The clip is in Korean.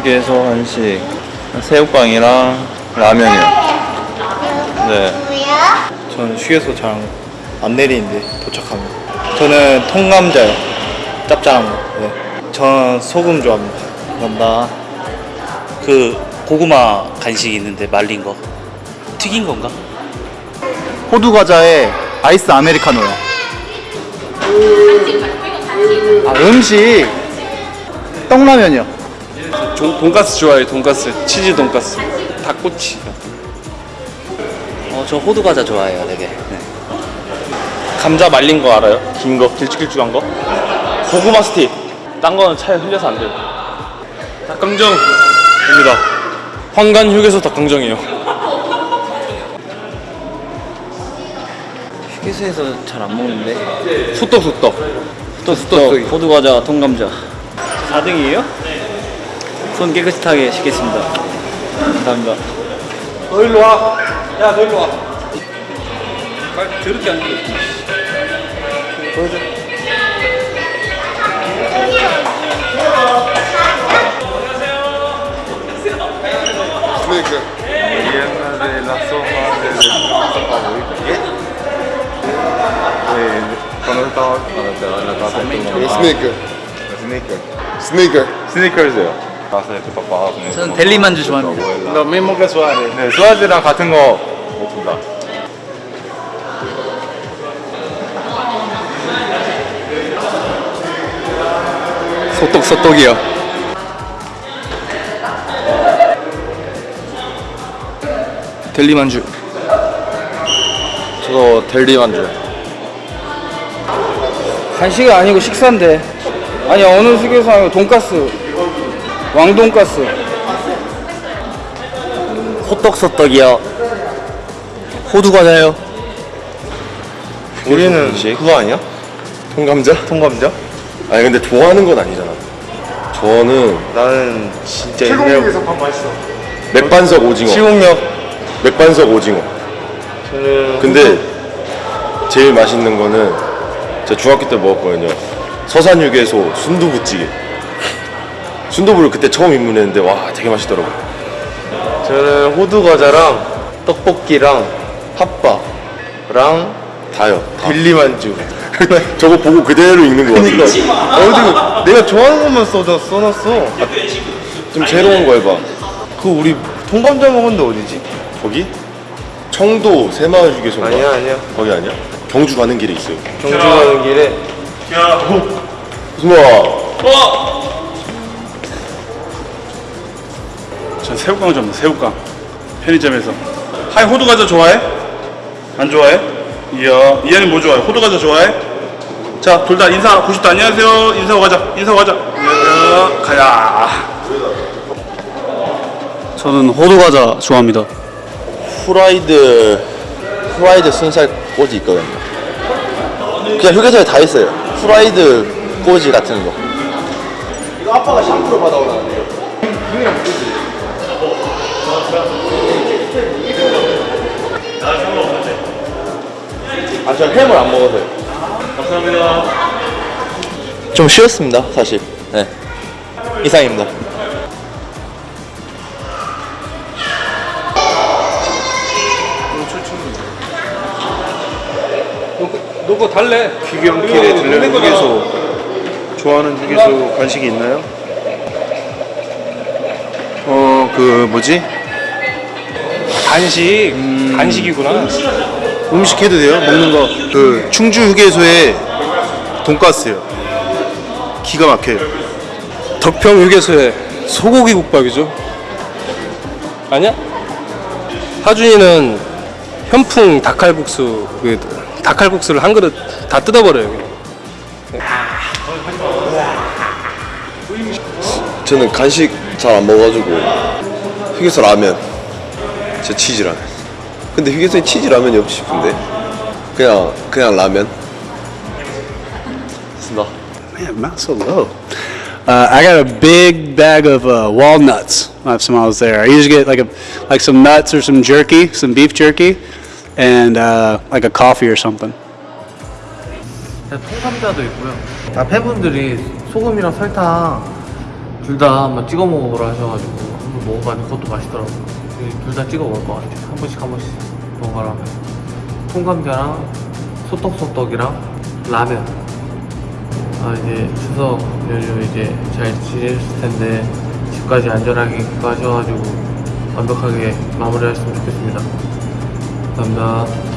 휴게소 한식 새우깡이랑 라면이요. 네. 저는 휴게소 잘 안 내리는데 도착하면 저는 통감자요. 짭짤한 거. 네. 저는 소금 좋아합니다. 감사합니다. 그 고구마 간식 있는데 말린 거. 튀긴 건가? 호두 과자에 아이스 아메리카노요. 아 음식. 떡라면이요 돈가스 좋아해요 돈가스. 치즈 돈가스. 닭꼬치. 어 저 호두 과자 좋아해요 되게. 네. 감자 말린 거 알아요? 긴 거? 길쭉길쭉한 거? 고구마 스틱. 딴 거는 차에 흘려서 안 돼요. 닭강정입니다. 황간 휴게소 닭강정이에요. 휴게소에서 잘 안 먹는데. 소떡 소떡. 또또 호두 과자 통감자. 4등이에요? 손 깨끗하게 씻겠습니다. 감사합니다. 너 일로 와 야 너 일로 와 빨리 더럽게 안 돼. Sneaker. Sneaker. Sneaker. 스니커즈요. 가서 이렇게 papá. 저는 델리 만주 좋아합니다 너 mismo que Suárez 네, 수아즈랑 같은 거 먹습니다. 소떡 소떡이요 델리 만주 저도 델리 만주. 간식이 아니고 식사인데 아니 어느 아니고 돈가스 왕돈가스 호떡소떡이요 호두 과자요 우리는 그거 아니야? 통감자? 통감자? 아니 근데 좋아하는 건 아니잖아. 저는 나는 진짜 옛날 맥반석 오징어. 시공역 맥반석 오징어. 근데 제일 맛있는 거는 제가 중학교 때 먹었거든요. 서산육에서 순두부찌개. 순두부를 그때 처음 입문했는데 와 되게 맛있더라고요. 저는 호두 과자랑 떡볶이랑 핫바랑 다요. 딜리 만주. 저거 보고 그대로 읽는 거 같아. 어디 내가 좋아하는 것만 써져 써놨어. 좀 새로운 거 해봐. 그 우리 통감자 먹었는데 어디지? 거기? 청도 새마을 휴게소인가? 아니야 아니야. 거기 아니야? 경주 가는 길에 있어요. 경주 가는 길에. 야. 무슨 와. 전 새우깡 좀 새우깡 편의점에서 하이 호두 과자 좋아해? 안 좋아해? 이야 이한이 뭐 좋아해? 호두 과자 좋아해? 자 둘 다 인사하고 싶다 안녕하세요 인사하고 가자 인사하고 가자 가야 저는 호두 과자 좋아합니다 후라이드 후라이드 순살 꼬지 있거든요. 그냥 휴게소에 다 있어요. 후라이드 꼬지 같은 거. 이거 아빠가 샴푸로 받아오라는데요. 아, 저 햄을 안 먹어서요. 감사합니다. 좀 쉬었습니다, 사실. 네. 이상입니다. 너거 달래 귀경길에 들르는 휴게소 좋아하는 휴게소 간식이 있나요? 어 그 뭐지? 간식 간식이구나. 음식 해도 돼요? 먹는 거. 그 충주 휴게소에 돈가스요. 기가 막혀요. 덕평 휴게소에 소고기 국밥이죠? 아니야? 하준이는 현풍 닭칼국수 그 닭칼국수를 한 그릇 다 뜯어버려요. 저는 간식 잘 안 먹어가지고 휴게소 라면 제 치즈 라면 근데 휴게소에 치즈 라면이 없지 싶은데 그냥 그냥 라면 쓴다 Man, not so low. Uh, I got a big bag of uh, walnuts last time I was there. I usually get like a like some nuts or some jerky, some beef jerky, and uh, like a coffee or something. 통감자도 있고요. 아, 팬분들이 소금이랑 설탕 둘 다 한번 찍어 먹어보라 하셔가지고 한번 먹어봤는데 그것도 맛있더라고요. 둘 다 찍어 먹을 것 같아요. 한 번씩 한 번씩 먹어라면. 통감자랑 소떡소떡이랑 라면. 아 이제 추석 연휴 이제 잘 지내셨을 텐데 집까지 안전하게 가셔가지고 완벽하게 마무리하셨으면 좋겠습니다. 감사합니다.